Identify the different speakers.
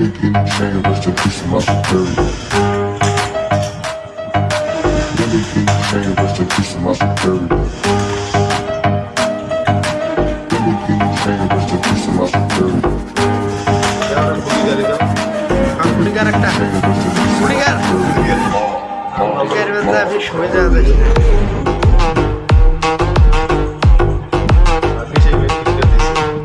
Speaker 1: Everything changed, rest in peace to my superior. Everything changed, rest in peace to my superior. Everything changed, rest in peace to my superior.
Speaker 2: খুঁটিকার একটা
Speaker 1: Changed, rest in
Speaker 2: আমি সরে যাওয়া